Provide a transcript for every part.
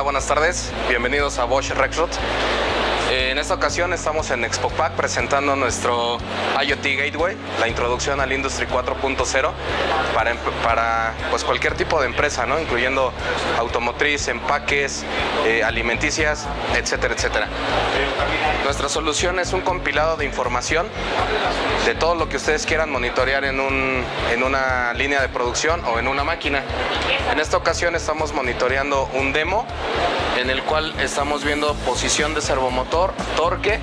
buenas tardes. Bienvenidos a Bosch Rexroad. Esta ocasión estamos en Expo Pack presentando nuestro IoT Gateway, la introducción al Industry 4.0 para, para pues, cualquier tipo de empresa, ¿no? incluyendo automotriz, empaques, eh, alimenticias, etcétera, etcétera. Nuestra solución es un compilado de información de todo lo que ustedes quieran monitorear en, en una línea de producción o en una máquina. En esta ocasión estamos monitoreando un demo en el cual estamos viendo posición de servomotor, torque,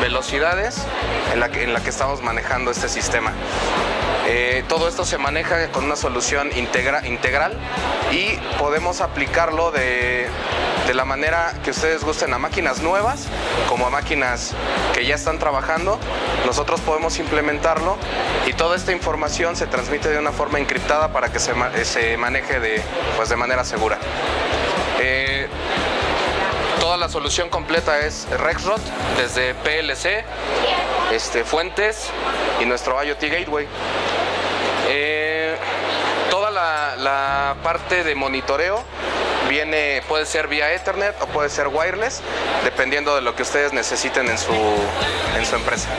velocidades en la que, estamos manejando este sistema. Eh, todo esto se maneja con una solución integra, integral y podemos aplicarlo de, la manera que ustedes gusten a máquinas nuevas como a máquinas que ya están trabajando. Nosotros podemos implementarlo y toda esta información se transmite de una forma encriptada para que se, maneje de, pues de manera segura. Eh, toda la solución completa es Rexroad, desde PLC, este, fuentes y nuestro IoT Gateway. Eh, toda la, la, parte de monitoreo viene, puede ser vía Ethernet o puede ser wireless, dependiendo de lo que ustedes necesiten en su, en su empresa.